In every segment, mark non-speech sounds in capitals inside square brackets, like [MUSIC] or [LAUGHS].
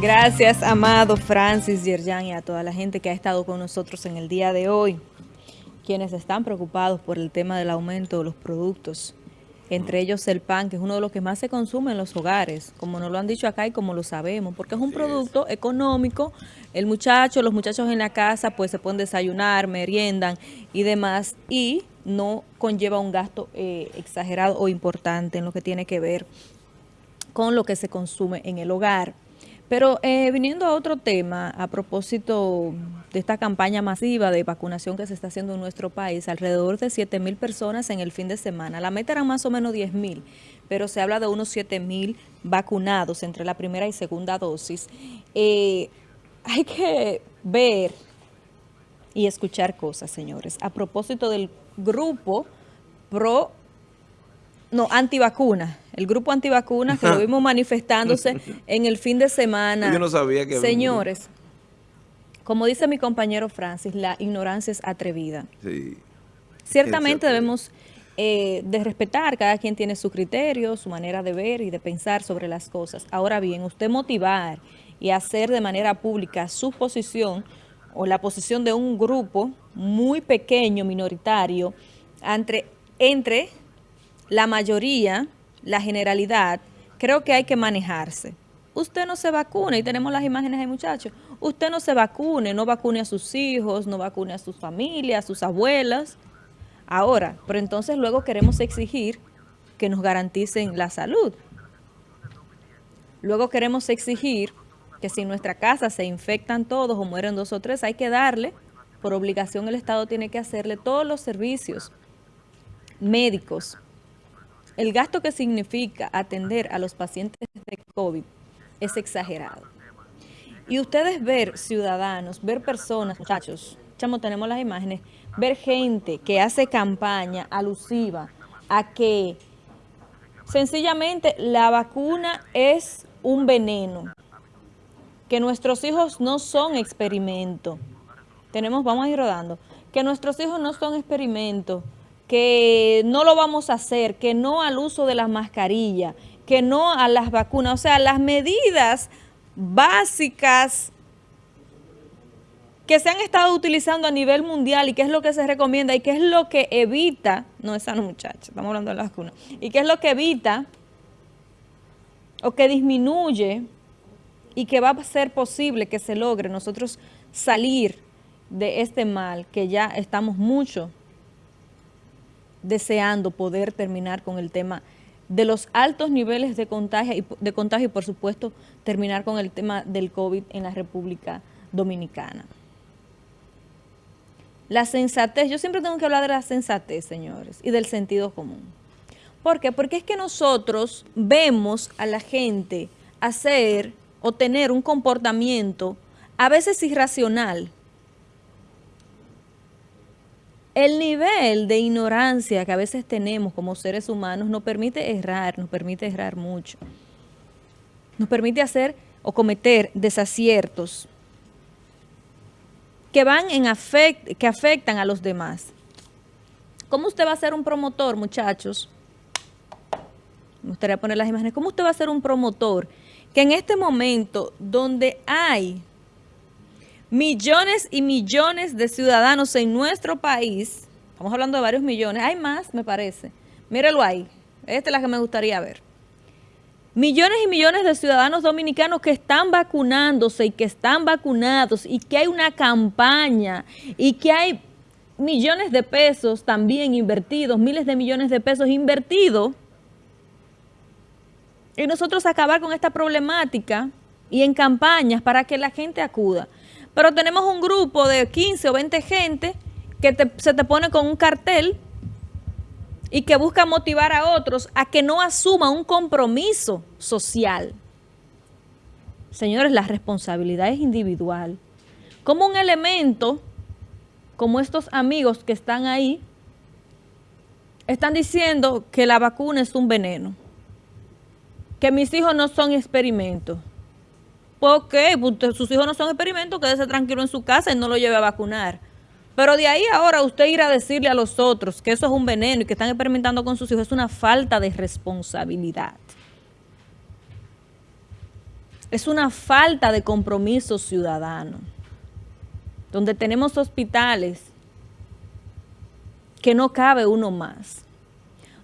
Gracias, amado Francis Yerjan y a toda la gente que ha estado con nosotros en el día de hoy, quienes están preocupados por el tema del aumento de los productos, entre ellos el pan, que es uno de los que más se consume en los hogares, como nos lo han dicho acá y como lo sabemos, porque es un producto económico, el muchacho, los muchachos en la casa pues se pueden desayunar, meriendan y demás, y no conlleva un gasto eh, exagerado o importante en lo que tiene que ver con lo que se consume en el hogar. Pero eh, viniendo a otro tema, a propósito de esta campaña masiva de vacunación que se está haciendo en nuestro país, alrededor de 7 mil personas en el fin de semana. La meta era más o menos 10 mil, pero se habla de unos 7 mil vacunados entre la primera y segunda dosis. Eh, hay que ver y escuchar cosas, señores. A propósito del grupo pro no, antivacuna. El grupo antivacuna que lo vimos manifestándose [LAUGHS] en el fin de semana. Yo no sabía que... Señores, como dice mi compañero Francis, la ignorancia es atrevida. Sí. Ciertamente debemos eh, de respetar, cada quien tiene su criterio, su manera de ver y de pensar sobre las cosas. Ahora bien, usted motivar y hacer de manera pública su posición o la posición de un grupo muy pequeño, minoritario, entre, entre la mayoría, la generalidad, creo que hay que manejarse. Usted no se vacune, y tenemos las imágenes ahí muchachos, usted no se vacune, no vacune a sus hijos, no vacune a sus familias, a sus abuelas. Ahora, pero entonces luego queremos exigir que nos garanticen la salud. Luego queremos exigir que si en nuestra casa se infectan todos o mueren dos o tres, hay que darle, por obligación el Estado tiene que hacerle todos los servicios médicos, el gasto que significa atender a los pacientes de COVID es exagerado. Y ustedes ver ciudadanos, ver personas, muchachos, chamo, tenemos las imágenes, ver gente que hace campaña alusiva a que sencillamente la vacuna es un veneno, que nuestros hijos no son experimento. Tenemos, vamos a ir rodando, que nuestros hijos no son experimentos, que no lo vamos a hacer, que no al uso de las mascarillas, que no a las vacunas, o sea, las medidas básicas que se han estado utilizando a nivel mundial y qué es lo que se recomienda y qué es lo que evita, no esa no muchacha, estamos hablando de las vacunas, y qué es lo que evita o que disminuye y que va a ser posible que se logre nosotros salir de este mal que ya estamos mucho deseando poder terminar con el tema de los altos niveles de contagio y, de contagio y por supuesto terminar con el tema del COVID en la República Dominicana. La sensatez, yo siempre tengo que hablar de la sensatez, señores, y del sentido común. ¿Por qué? Porque es que nosotros vemos a la gente hacer o tener un comportamiento a veces irracional, el nivel de ignorancia que a veces tenemos como seres humanos nos permite errar, nos permite errar mucho. Nos permite hacer o cometer desaciertos que van en afect que afectan a los demás. ¿Cómo usted va a ser un promotor, muchachos? Me gustaría poner las imágenes. ¿Cómo usted va a ser un promotor que en este momento donde hay millones y millones de ciudadanos en nuestro país, estamos hablando de varios millones, hay más me parece, míralo ahí, esta es la que me gustaría ver. Millones y millones de ciudadanos dominicanos que están vacunándose y que están vacunados y que hay una campaña y que hay millones de pesos también invertidos, miles de millones de pesos invertidos y nosotros acabar con esta problemática y en campañas para que la gente acuda. Pero tenemos un grupo de 15 o 20 gente que se te pone con un cartel y que busca motivar a otros a que no asuma un compromiso social. Señores, la responsabilidad es individual. Como un elemento, como estos amigos que están ahí, están diciendo que la vacuna es un veneno, que mis hijos no son experimentos. Pues, sus hijos no son experimentos, quédese tranquilo en su casa y no lo lleve a vacunar. Pero de ahí ahora usted ir a decirle a los otros que eso es un veneno y que están experimentando con sus hijos es una falta de responsabilidad. es una falta de compromiso ciudadano, donde tenemos hospitales que no cabe uno más,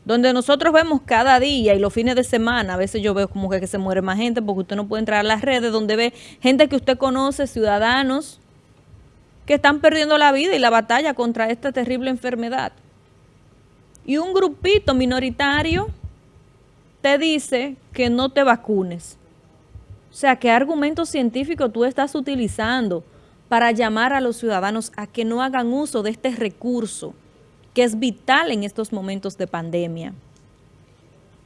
donde nosotros vemos cada día y los fines de semana, a veces yo veo como que, se muere más gente porque usted no puede entrar a las redes, donde ve gente que usted conoce, ciudadanos, que están perdiendo la vida y la batalla contra esta terrible enfermedad. Y un grupito minoritario te dice que no te vacunes. O sea, ¿qué argumento científico tú estás utilizando para llamar a los ciudadanos a que no hagan uso de este recurso que es vital en estos momentos de pandemia?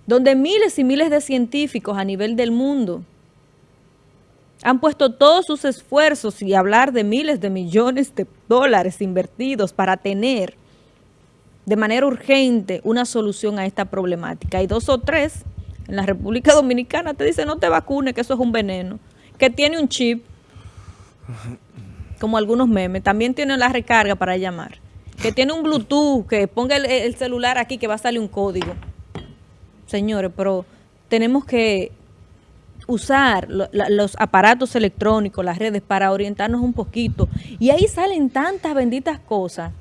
Donde miles y miles de científicos a nivel del mundo han puesto todos sus esfuerzos y hablar de miles de millones de dólares invertidos para tener de manera urgente una solución a esta problemática. Hay dos o tres en la República Dominicana te dicen no te vacunes, que eso es un veneno, que tiene un chip, como algunos memes, también tiene la recarga para llamar, que tiene un Bluetooth, que ponga el, celular aquí que va a salir un código. Señores, pero tenemos que usar los aparatos electrónicos, las redes, para orientarnos un poquito. Y ahí salen tantas benditas cosas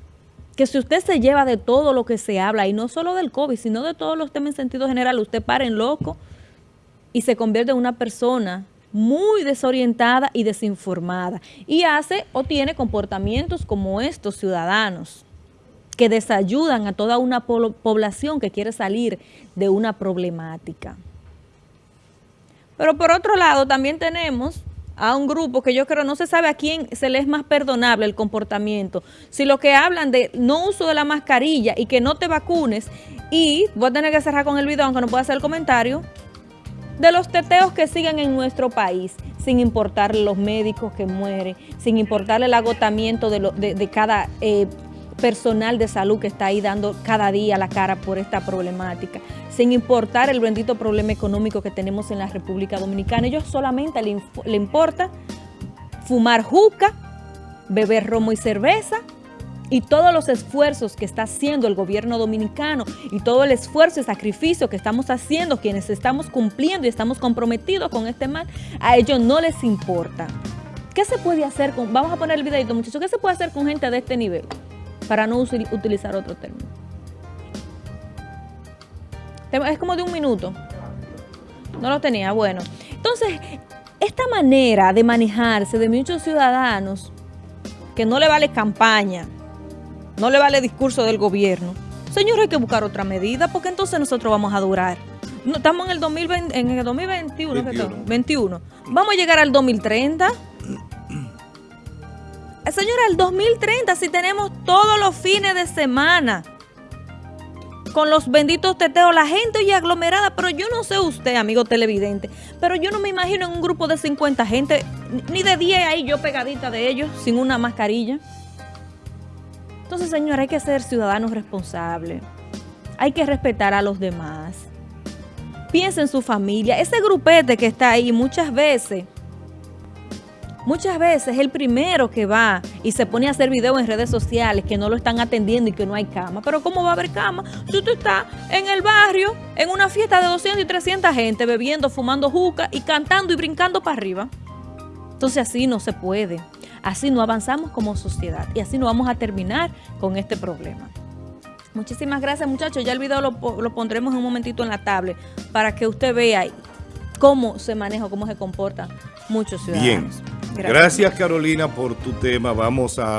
que si usted se lleva de todo lo que se habla, y no solo del COVID, sino de todos los temas en sentido general, usted para en loco y se convierte en una persona muy desorientada y desinformada. Y hace o tiene comportamientos como estos ciudadanos que desayudan a toda una población que quiere salir de una problemática. Pero por otro lado también tenemos a un grupo que yo creo no se sabe a quién se le es más perdonable el comportamiento. Si lo que hablan de no uso de la mascarilla y que no te vacunes, y voy a tener que cerrar con el video aunque no pueda hacer el comentario, de los teteos que siguen en nuestro país, sin importar los médicos que mueren, sin importar el agotamiento de, de, cada eh, personal de salud que está ahí dando cada día la cara por esta problemática, sin importar el bendito problema económico que tenemos en la República Dominicana. Ellos solamente le, importa fumar juca, beber romo y cerveza, y todos los esfuerzos que está haciendo el gobierno dominicano y todo el esfuerzo y sacrificio que estamos haciendo, quienes estamos cumpliendo y estamos comprometidos con este mal, a ellos no les importa. ¿Qué se puede hacer con, vamos a poner el videito muchachos, qué se puede hacer con gente de este nivel? Para no utilizar otro término. Es como de un minuto. No lo tenía, bueno. Entonces, esta manera de manejarse de muchos ciudadanos, que no le vale campaña, no le vale discurso del gobierno, señor, hay que buscar otra medida, porque entonces nosotros vamos a durar. estamos en el, 2020, en el 2021, 21. Vamos a llegar al 2030 Señora, el 2030 si tenemos todos los fines de semana con los benditos teteos, la gente y aglomerada, pero yo no sé usted, amigo televidente, pero yo no me imagino en un grupo de 50 gente, ni de 10 ahí yo pegadita de ellos, sin una mascarilla. Entonces, señora, hay que ser ciudadanos responsables, hay que respetar a los demás. Piensa en su familia, ese grupete que está ahí muchas veces Muchas veces el primero que va y se pone a hacer videos en redes sociales que no lo están atendiendo y que no hay cama. Pero ¿cómo va a haber cama? Si usted está en el barrio, en una fiesta de 200 y 300 gente, bebiendo, fumando juca y cantando y brincando para arriba. Entonces así no se puede. Así no avanzamos como sociedad y así no vamos a terminar con este problema. Muchísimas gracias muchachos. Ya el video lo, pondremos en un momentito en la tablet para que usted vea cómo se maneja, cómo se comportan muchos ciudadanos. Gracias. Carolina por tu tema. Vamos a...